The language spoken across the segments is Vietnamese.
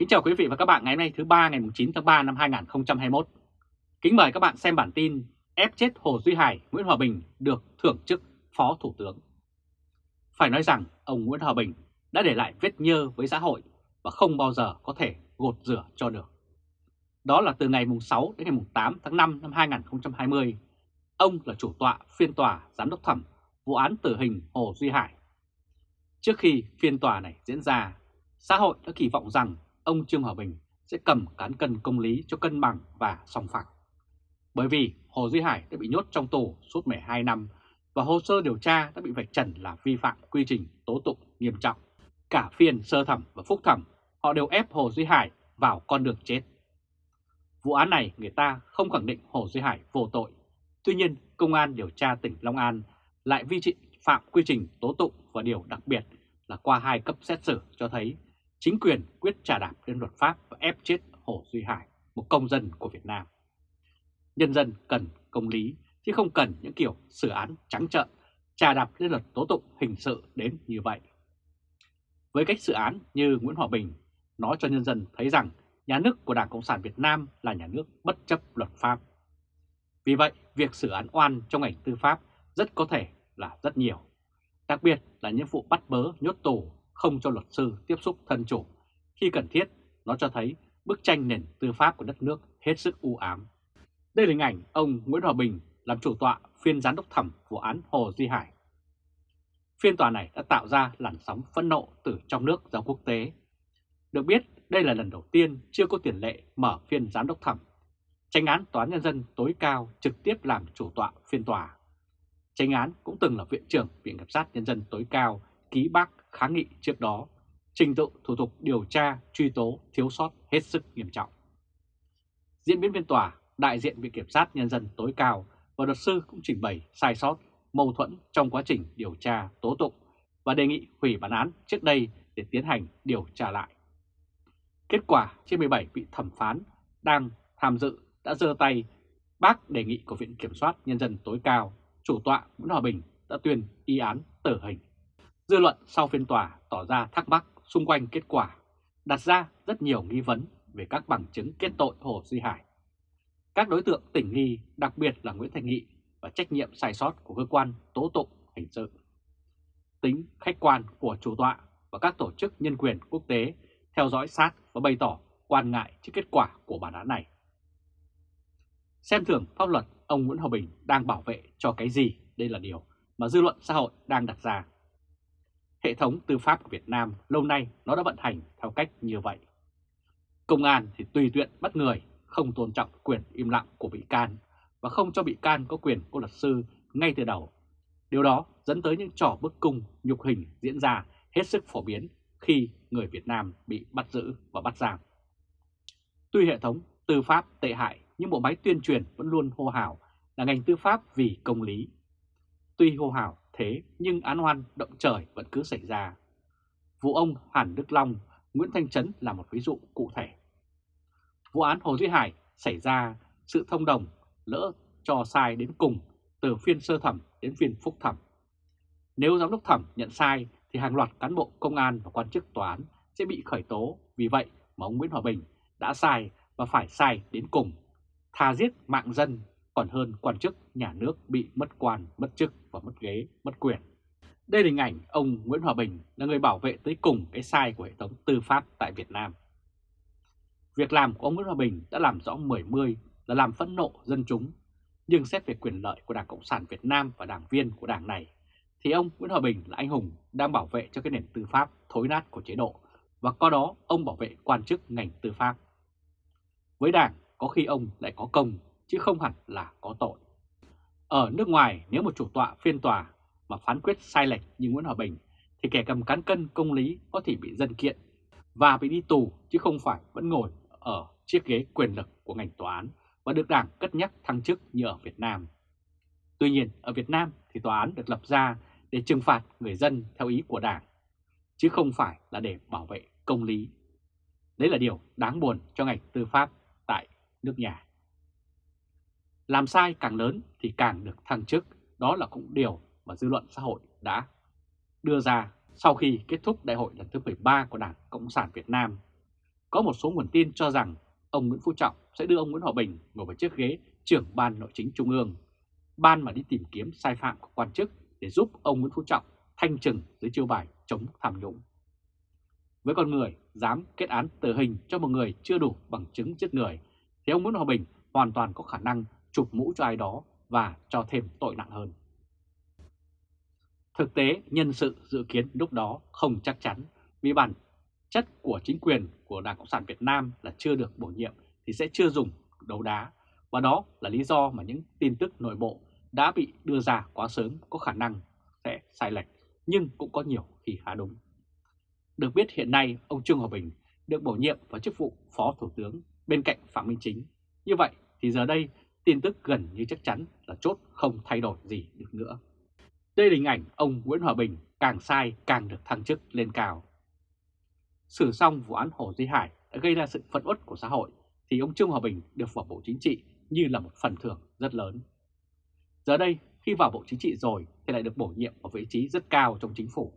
Kính chào quý vị và các bạn ngày hôm nay thứ ba ngày 9 tháng 3 năm 2021. Kính mời các bạn xem bản tin ép chết Hồ Duy Hải, Nguyễn Hòa Bình được thưởng chức Phó Thủ tướng. Phải nói rằng ông Nguyễn Hòa Bình đã để lại vết nhơ với xã hội và không bao giờ có thể gột rửa cho được. Đó là từ ngày 6 đến ngày 8 tháng 5 năm 2020, ông là chủ tọa phiên tòa giám đốc thẩm vụ án tử hình Hồ Duy Hải. Trước khi phiên tòa này diễn ra, xã hội đã kỳ vọng rằng ông Trương Hòa Bình sẽ cầm cán cân công lý cho cân bằng và song phẳng. Bởi vì Hồ Duy Hải đã bị nhốt trong tù suốt 12 năm và hồ sơ điều tra đã bị vạch trần là vi phạm quy trình tố tụng nghiêm trọng. Cả phiên sơ thẩm và phúc thẩm, họ đều ép Hồ Duy Hải vào con đường chết. Vụ án này người ta không khẳng định Hồ Duy Hải vô tội. Tuy nhiên, Công an điều tra tỉnh Long An lại vi phạm quy trình tố tụng và điều đặc biệt là qua hai cấp xét xử cho thấy chính quyền quyết trả đạp lên luật pháp và ép chết Hồ Duy Hải, một công dân của Việt Nam. Nhân dân cần công lý chứ không cần những kiểu xử án trắng trợn, trà đạp lên luật tố tụng hình sự đến như vậy. Với cách xử án như Nguyễn Hòa Bình nói cho nhân dân thấy rằng nhà nước của Đảng Cộng sản Việt Nam là nhà nước bất chấp luật pháp. Vì vậy, việc xử án oan trong ngành tư pháp rất có thể là rất nhiều. Đặc biệt là những vụ bắt bớ nhốt tù không cho luật sư tiếp xúc thân chủ. Khi cần thiết, nó cho thấy bức tranh nền tư pháp của đất nước hết sức u ám. Đây là hình ảnh ông Nguyễn Hòa Bình làm chủ tọa phiên giám đốc thẩm vụ án Hồ Duy Hải. Phiên tòa này đã tạo ra làn sóng phẫn nộ từ trong nước ra quốc tế. Được biết, đây là lần đầu tiên chưa có tiền lệ mở phiên giám đốc thẩm. Tranh án Tòa án Nhân dân tối cao trực tiếp làm chủ tọa phiên tòa. Tranh án cũng từng là viện trưởng Viện Kiểm sát Nhân dân tối cao ký bác kháng nghị trước đó, trình tự thủ tục điều tra, truy tố thiếu sót hết sức nghiêm trọng. Diễn biến phiên tòa, đại diện Viện Kiểm sát Nhân dân tối cao và luật sư cũng trình bày sai sót, mâu thuẫn trong quá trình điều tra tố tụng và đề nghị hủy bản án trước đây để tiến hành điều tra lại. Kết quả trên 17 vị thẩm phán đang tham dự đã dơ tay bác đề nghị của Viện Kiểm soát Nhân dân tối cao, chủ tọa Nguyễn Hòa Bình đã tuyên y án tử hình. Dư luận sau phiên tòa tỏ ra thắc mắc xung quanh kết quả, đặt ra rất nhiều nghi vấn về các bằng chứng kết tội Hồ Duy Hải. Các đối tượng tỉnh nghi, đặc biệt là Nguyễn Thành Nghị và trách nhiệm sai sót của cơ quan tố tụng hình sự. Tính khách quan của chủ tọa và các tổ chức nhân quyền quốc tế theo dõi sát và bày tỏ quan ngại trước kết quả của bản án này. Xem thường pháp luật, ông Nguyễn Hòa Bình đang bảo vệ cho cái gì? Đây là điều mà dư luận xã hội đang đặt ra. Hệ thống tư pháp của Việt Nam lâu nay nó đã vận hành theo cách như vậy. Công an thì tùy tiện bắt người, không tôn trọng quyền im lặng của bị can và không cho bị can có quyền của luật sư ngay từ đầu. Điều đó dẫn tới những trò bức cung, nhục hình diễn ra hết sức phổ biến khi người Việt Nam bị bắt giữ và bắt giam. Tuy hệ thống tư pháp tệ hại nhưng bộ máy tuyên truyền vẫn luôn hô hào là ngành tư pháp vì công lý. Tuy hô hào thế nhưng án oan động trời vẫn cứ xảy ra. Vụ ông Hàn Đức Long, Nguyễn Thanh Trấn là một ví dụ cụ thể. Vụ án Hồ Duy Hải xảy ra sự thông đồng lỡ cho sai đến cùng từ phiên sơ thẩm đến phiên phúc thẩm. Nếu giám đốc thẩm nhận sai thì hàng loạt cán bộ công an và quan chức tòa án sẽ bị khởi tố. Vì vậy mà ông Nguyễn Hòa Bình đã sai và phải sai đến cùng. Thà giết mạng dân còn hơn quan chức nhà nước bị mất quan, mất chức và mất ghế, mất quyền. Đây là hình ảnh ông Nguyễn Hòa Bình là người bảo vệ tới cùng cái sai của hệ thống tư pháp tại Việt Nam. Việc làm của ông Nguyễn Hòa Bình đã làm rõ mười mươi là làm phẫn nộ dân chúng, nhưng xét về quyền lợi của Đảng Cộng sản Việt Nam và đảng viên của đảng này, thì ông Nguyễn Hòa Bình là anh hùng đang bảo vệ cho cái nền tư pháp thối nát của chế độ, và có đó ông bảo vệ quan chức ngành tư pháp. Với đảng, có khi ông lại có công chứ không hẳn là có tội. Ở nước ngoài, nếu một chủ tọa, phiên tòa mà phán quyết sai lệch như Nguyễn Hòa Bình, thì kẻ cầm cán cân công lý có thể bị dân kiện và bị đi tù chứ không phải vẫn ngồi ở chiếc ghế quyền lực của ngành tòa án và được đảng cất nhắc thăng chức như ở Việt Nam. Tuy nhiên, ở Việt Nam thì tòa án được lập ra để trừng phạt người dân theo ý của đảng, chứ không phải là để bảo vệ công lý. Đấy là điều đáng buồn cho ngành tư pháp tại nước nhà. Làm sai càng lớn thì càng được thăng chức, đó là cũng điều mà dư luận xã hội đã đưa ra sau khi kết thúc đại hội lần thứ 13 của Đảng Cộng sản Việt Nam. có một số nguồn tin cho rằng ông Nguyễn Phú Trọng sẽ đưa ông Nguyễn Hòa Bình ngồi vào chiếc ghế trưởng ban nội chính trung ương, ban mà đi tìm kiếm sai phạm của quan chức để giúp ông Nguyễn Phú Trọng thanh trừng dưới chiêu bài chống tham nhũng. Với con người dám kết án tử hình cho một người chưa đủ bằng chứng giết người, thì ông Nguyễn Hòa Bình hoàn toàn có khả năng chụp mũ cho ai đó và cho thêm tội nặng hơn. Thực tế, nhân sự dự kiến lúc đó không chắc chắn vì bản chất của chính quyền của Đảng Cộng sản Việt Nam là chưa được bổ nhiệm thì sẽ chưa dùng đấu đá và đó là lý do mà những tin tức nội bộ đã bị đưa ra quá sớm có khả năng sẽ sai lệch nhưng cũng có nhiều khi khá đúng. Được biết hiện nay ông Trương Hòa Bình được bổ nhiệm vào chức vụ Phó Thủ tướng bên cạnh Phạm Minh Chính. Như vậy thì giờ đây tin tức gần như chắc chắn là chốt không thay đổi gì được nữa. Đây là hình ảnh ông Nguyễn Hòa Bình càng sai càng được thăng chức lên cao. Xử xong vụ án Hồ Duy Hải đã gây ra sự phẫn uất của xã hội, thì ông Trương Hòa Bình được vào Bộ Chính trị như là một phần thưởng rất lớn. Giờ đây, khi vào Bộ Chính trị rồi thì lại được bổ nhiệm ở vị trí rất cao trong chính phủ.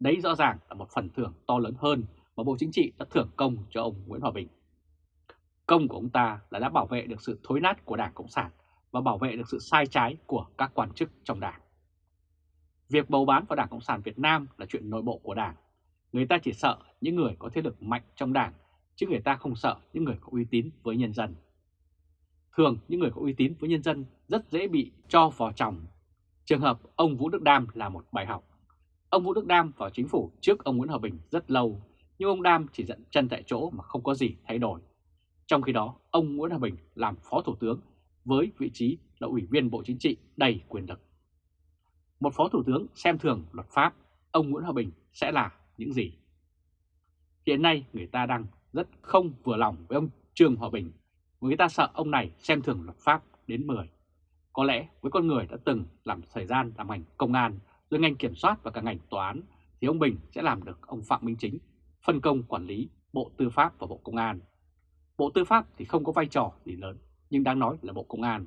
Đấy rõ ràng là một phần thưởng to lớn hơn mà Bộ Chính trị đã thưởng công cho ông Nguyễn Hòa Bình. Công của ông ta là đã bảo vệ được sự thối nát của Đảng Cộng sản và bảo vệ được sự sai trái của các quan chức trong Đảng. Việc bầu bán vào Đảng Cộng sản Việt Nam là chuyện nội bộ của Đảng. Người ta chỉ sợ những người có thế lực mạnh trong Đảng, chứ người ta không sợ những người có uy tín với nhân dân. Thường những người có uy tín với nhân dân rất dễ bị cho vào chồng. Trường hợp ông Vũ Đức Đam là một bài học. Ông Vũ Đức Đam vào chính phủ trước ông Nguyễn Hòa Bình rất lâu, nhưng ông Đam chỉ dẫn chân tại chỗ mà không có gì thay đổi. Trong khi đó, ông Nguyễn Hòa Bình làm Phó Thủ tướng với vị trí là Ủy viên Bộ Chính trị đầy quyền lực. Một Phó Thủ tướng xem thường luật pháp, ông Nguyễn Hòa Bình sẽ là những gì? Hiện nay người ta đang rất không vừa lòng với ông Trương Hòa Bình, người ta sợ ông này xem thường luật pháp đến 10. Có lẽ với con người đã từng làm thời gian làm ngành công an, rồi ngành kiểm soát và cả ngành tòa án, thì ông Bình sẽ làm được ông Phạm Minh Chính, phân công quản lý Bộ Tư pháp và Bộ Công an. Bộ Tư pháp thì không có vai trò gì lớn, nhưng đáng nói là Bộ Công an.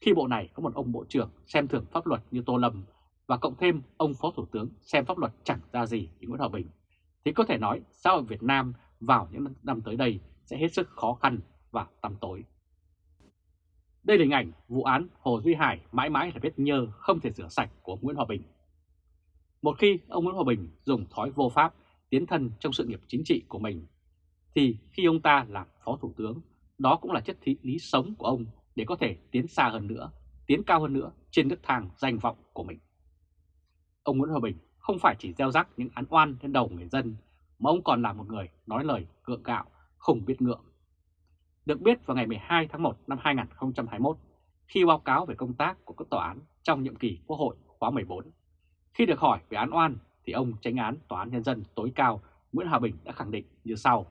Khi bộ này có một ông Bộ trưởng xem thường pháp luật như Tô Lâm và cộng thêm ông Phó Thủ tướng xem pháp luật chẳng ra gì như Nguyễn Hòa Bình, thì có thể nói xã hội Việt Nam vào những năm tới đây sẽ hết sức khó khăn và tăm tối. Đây là hình ảnh vụ án Hồ Duy Hải mãi mãi là vết nhơ không thể rửa sạch của Nguyễn Hòa Bình. Một khi ông Nguyễn Hòa Bình dùng thói vô pháp tiến thân trong sự nghiệp chính trị của mình, thì khi ông ta làm Phó Thủ tướng, đó cũng là chất thị lý sống của ông để có thể tiến xa hơn nữa, tiến cao hơn nữa trên nước thang danh vọng của mình. Ông Nguyễn Hòa Bình không phải chỉ gieo rắc những án oan lên đầu người dân, mà ông còn là một người nói lời gượng gạo, không biết ngượng. Được biết vào ngày 12 tháng 1 năm 2021, khi báo cáo về công tác của các tòa án trong nhiệm kỳ Quốc hội khóa 14, khi được hỏi về án oan thì ông tránh án Tòa án Nhân dân tối cao Nguyễn Hòa Bình đã khẳng định như sau.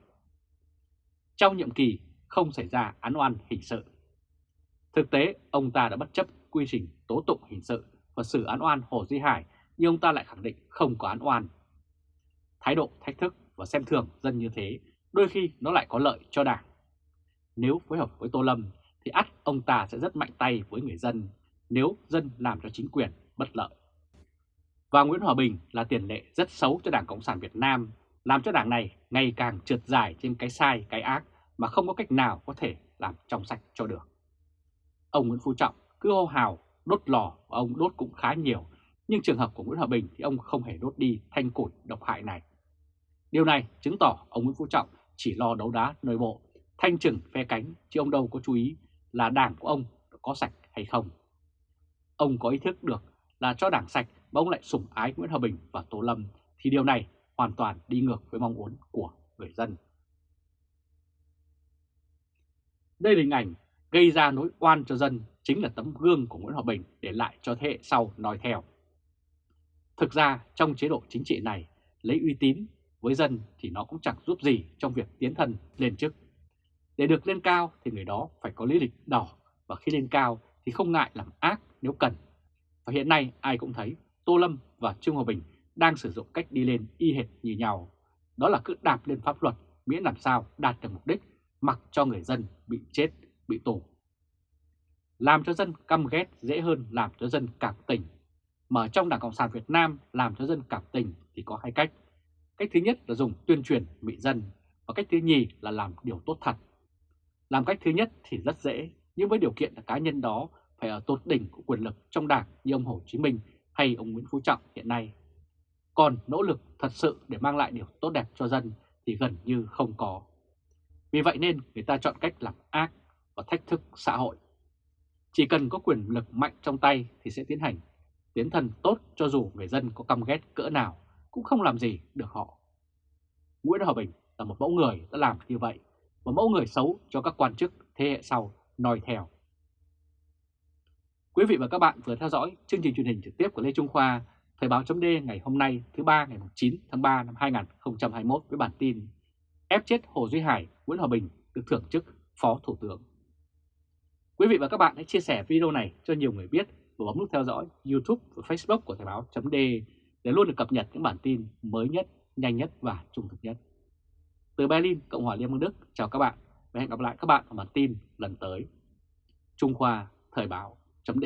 Trong nhiệm kỳ không xảy ra án oan hình sự. Thực tế, ông ta đã bất chấp quy trình tố tụng hình sự và xử án oan Hồ Duy Hải nhưng ông ta lại khẳng định không có án oan. Thái độ thách thức và xem thường dân như thế đôi khi nó lại có lợi cho đảng. Nếu phối hợp với Tô Lâm thì ắt ông ta sẽ rất mạnh tay với người dân nếu dân làm cho chính quyền bất lợi. Và Nguyễn Hòa Bình là tiền lệ rất xấu cho Đảng Cộng sản Việt Nam, làm cho đảng này ngày càng trượt dài trên cái sai, cái ác mà không có cách nào có thể làm trong sạch cho được. Ông Nguyễn Phú Trọng cứ hô hào đốt lò và ông đốt cũng khá nhiều nhưng trường hợp của Nguyễn Hòa Bình thì ông không hề đốt đi thanh củi độc hại này. Điều này chứng tỏ ông Nguyễn Phú Trọng chỉ lo đấu đá nội bộ, thanh trừng phe cánh chứ ông đâu có chú ý là đảng của ông có sạch hay không. Ông có ý thức được là cho đảng sạch mà ông lại sủng ái Nguyễn Hòa Bình và Tô Lâm thì điều này hoàn toàn đi ngược với mong muốn của người dân. Đây là hình ảnh gây ra nỗi oan cho dân chính là tấm gương của Nguyễn Hòa Bình để lại cho thế hệ sau nói theo. Thực ra trong chế độ chính trị này, lấy uy tín với dân thì nó cũng chẳng giúp gì trong việc tiến thân lên chức. Để được lên cao thì người đó phải có lý lịch đỏ và khi lên cao thì không ngại làm ác nếu cần. Và hiện nay ai cũng thấy Tô Lâm và Trương Hòa Bình đang sử dụng cách đi lên y hệt như nhau. Đó là cứ đạp lên pháp luật miễn làm sao đạt được mục đích mặc cho người dân bị chết, bị tù. Làm cho dân căm ghét dễ hơn làm cho dân cảm tình mà trong Đảng Cộng sản Việt Nam làm cho dân cảm tình thì có hai cách. Cách thứ nhất là dùng tuyên truyền mị dân, và cách thứ nhì là làm điều tốt thật. Làm cách thứ nhất thì rất dễ, nhưng với điều kiện là cá nhân đó phải ở tột đỉnh của quyền lực trong đảng như ông Hồ Chí Minh hay ông Nguyễn Phú Trọng hiện nay. Còn nỗ lực thật sự để mang lại điều tốt đẹp cho dân thì gần như không có. Vì vậy nên người ta chọn cách làm ác và thách thức xã hội. Chỉ cần có quyền lực mạnh trong tay thì sẽ tiến hành tiến thần tốt cho dù người dân có căm ghét cỡ nào cũng không làm gì được họ. Nguyễn Hòa Bình là một mẫu người đã làm như vậy, một mẫu người xấu cho các quan chức thế hệ sau noi theo. Quý vị và các bạn vừa theo dõi chương trình truyền hình trực tiếp của Lê Trung Khoa, Thời báo chấm ngày hôm nay thứ ba ngày 9 tháng 3 năm 2021 với bản tin ép chết Hồ Duy Hải, Nguyễn Hòa Bình được thưởng chức Phó Thủ tướng. Quý vị và các bạn hãy chia sẻ video này cho nhiều người biết và bấm nút theo dõi YouTube và Facebook của Thời báo chấm để luôn được cập nhật những bản tin mới nhất, nhanh nhất và trung thực nhất. Từ Berlin, Cộng hòa Liên bang Đức, chào các bạn và hẹn gặp lại các bạn ở bản tin lần tới. Trung Khoa Thời báo chấm